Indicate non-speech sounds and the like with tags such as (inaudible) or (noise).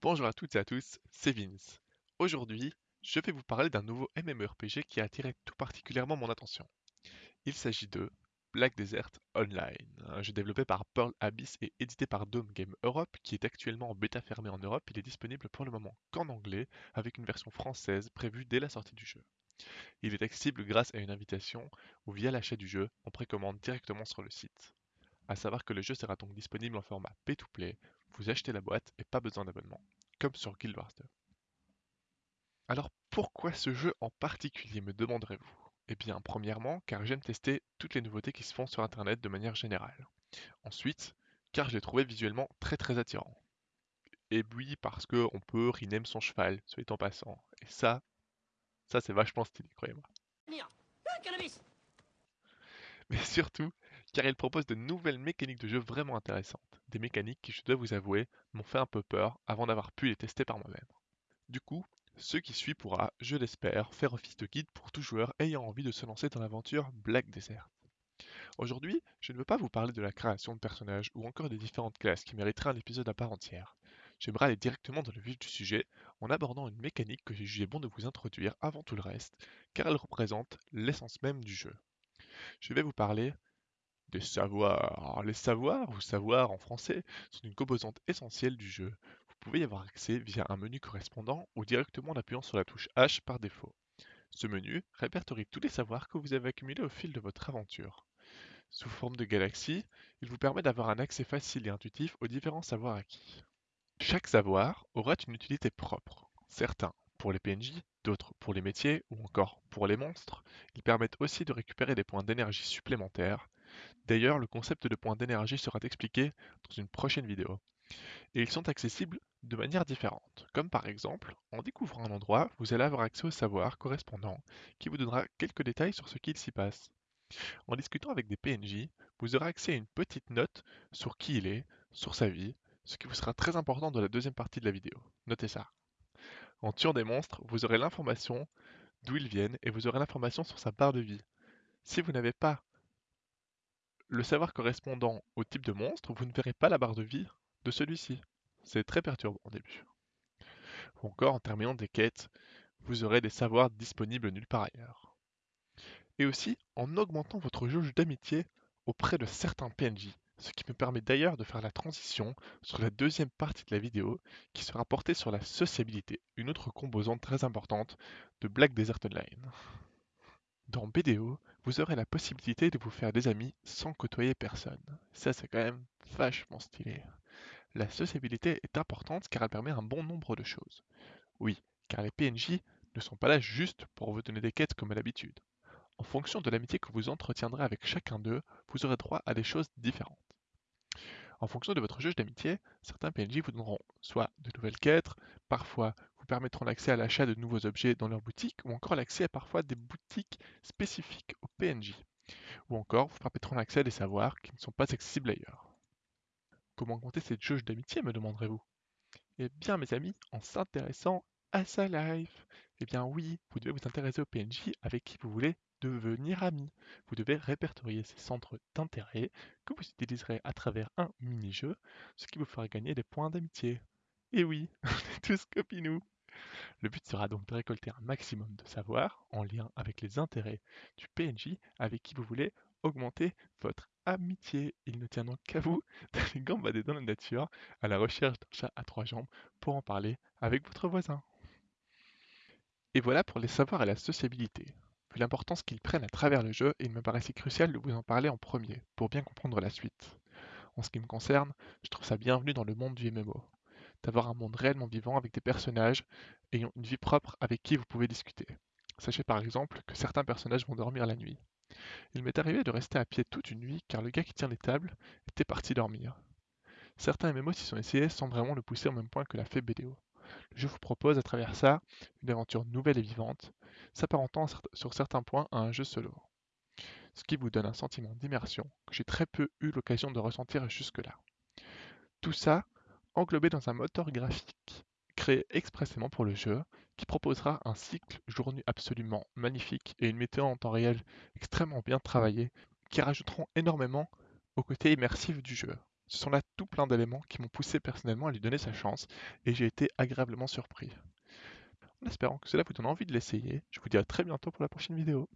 Bonjour à toutes et à tous, c'est Vince. Aujourd'hui, je vais vous parler d'un nouveau MMORPG qui a attiré tout particulièrement mon attention. Il s'agit de Black Desert Online, un jeu développé par Pearl Abyss et édité par Dome Game Europe, qui est actuellement en bêta fermée en Europe. Il est disponible pour le moment qu'en anglais, avec une version française prévue dès la sortie du jeu. Il est accessible grâce à une invitation ou via l'achat du jeu, on précommande directement sur le site. A savoir que le jeu sera donc disponible en format pay-to-play, vous achetez la boîte et pas besoin d'abonnement, comme sur Guild Wars 2. Alors pourquoi ce jeu en particulier me demanderez-vous? Eh bien premièrement car j'aime tester toutes les nouveautés qui se font sur internet de manière générale. Ensuite, car je l'ai trouvé visuellement très très attirant. Et oui parce qu'on peut rename son cheval, soit en passant. Et ça, ça c'est vachement stylé, croyez-moi. Mais surtout, car il propose de nouvelles mécaniques de jeu vraiment intéressantes. Des mécaniques qui, je dois vous avouer, m'ont fait un peu peur avant d'avoir pu les tester par moi-même. Du coup, ce qui suit pourra, je l'espère, faire office de guide pour tout joueur ayant envie de se lancer dans l'aventure Black Desert. Aujourd'hui, je ne veux pas vous parler de la création de personnages ou encore des différentes classes qui mériteraient un épisode à part entière. J'aimerais aller directement dans le vif du sujet en abordant une mécanique que j'ai jugé bon de vous introduire avant tout le reste, car elle représente l'essence même du jeu. Je vais vous parler des savoirs. Les savoirs, ou savoirs en français, sont une composante essentielle du jeu. Vous pouvez y avoir accès via un menu correspondant ou directement en appuyant sur la touche H par défaut. Ce menu répertorie tous les savoirs que vous avez accumulés au fil de votre aventure. Sous forme de galaxie, il vous permet d'avoir un accès facile et intuitif aux différents savoirs acquis. Chaque savoir aura une utilité propre. Certains pour les PNJ, d'autres pour les métiers ou encore pour les monstres. Ils permettent aussi de récupérer des points d'énergie supplémentaires. D'ailleurs, le concept de points d'énergie sera expliqué dans une prochaine vidéo. Et ils sont accessibles de manière différente, comme par exemple, en découvrant un endroit, vous allez avoir accès au savoir correspondant, qui vous donnera quelques détails sur ce qu'il s'y passe. En discutant avec des PNJ, vous aurez accès à une petite note sur qui il est, sur sa vie, ce qui vous sera très important dans la deuxième partie de la vidéo. Notez ça. En tuant des monstres, vous aurez l'information d'où ils viennent et vous aurez l'information sur sa barre de vie. Si vous n'avez pas le savoir correspondant au type de monstre, vous ne verrez pas la barre de vie de celui-ci. C'est très perturbant au début. Ou encore, en terminant des quêtes, vous aurez des savoirs disponibles nulle part ailleurs. Et aussi, en augmentant votre jauge d'amitié auprès de certains PNJ, ce qui me permet d'ailleurs de faire la transition sur la deuxième partie de la vidéo qui sera portée sur la sociabilité, une autre composante très importante de Black Desert Online. Dans BDO, vous aurez la possibilité de vous faire des amis sans côtoyer personne. Ça c'est quand même vachement stylé. La sociabilité est importante car elle permet un bon nombre de choses. Oui, car les PNJ ne sont pas là juste pour vous donner des quêtes comme à l'habitude. En fonction de l'amitié que vous entretiendrez avec chacun d'eux, vous aurez droit à des choses différentes. En fonction de votre juge d'amitié, certains PNJ vous donneront soit de nouvelles quêtes, parfois permettront l'accès à l'achat de nouveaux objets dans leur boutique, ou encore l'accès à parfois des boutiques spécifiques aux PNJ, ou encore vous permettront l'accès à des savoirs qui ne sont pas accessibles ailleurs. Comment compter cette jauge d'amitié, me demanderez-vous? Eh bien mes amis, en s'intéressant à sa life. Eh bien oui, vous devez vous intéresser aux PNJ avec qui vous voulez devenir ami. Vous devez répertorier ces centres d'intérêt que vous utiliserez à travers un mini-jeu, ce qui vous fera gagner des points d'amitié. Et oui, (laughs) on est tous copinous Le but sera donc de récolter un maximum de savoir en lien avec les intérêts du PNJ avec qui vous voulez augmenter votre amitié. Il ne tient donc qu'à vous (laughs) d'aller gambader dans la nature à la recherche d'un chat à trois jambes pour en parler avec votre voisin. Et voilà pour les savoirs et la sociabilité. Vu l'importance qu'ils prennent à travers le jeu, il me paraissait crucial de vous en parler en premier, pour bien comprendre la suite. En ce qui me concerne, je trouve ça bienvenu dans le monde du MMO, d'avoir un monde réellement vivant avec des personnages ayant une vie propre avec qui vous pouvez discuter. Sachez par exemple que certains personnages vont dormir la nuit. Il m'est arrivé de rester à pied toute une nuit car le gars qui tient les tables était parti dormir. Certains MMO s'y sont essayés sans vraiment le pousser au même point que l'a fait BDO. Je vous propose à travers ça une aventure nouvelle et vivante, s'apparentant sur certains points à un jeu solo. Ce qui vous donne un sentiment d'immersion que j'ai très peu eu l'occasion de ressentir jusque-là. Tout ça englobé dans un moteur graphique créé expressément pour le jeu, qui proposera un cycle jour-nuit absolument magnifique et une météo en temps réel extrêmement bien travaillée, qui rajouteront énormément au côté immersif du jeu. Ce sont là tout plein d'éléments qui m'ont poussé personnellement à lui donner sa chance et j'ai été agréablement surpris. En espérant que cela vous donne envie de l'essayer, je vous dis à très bientôt pour la prochaine vidéo.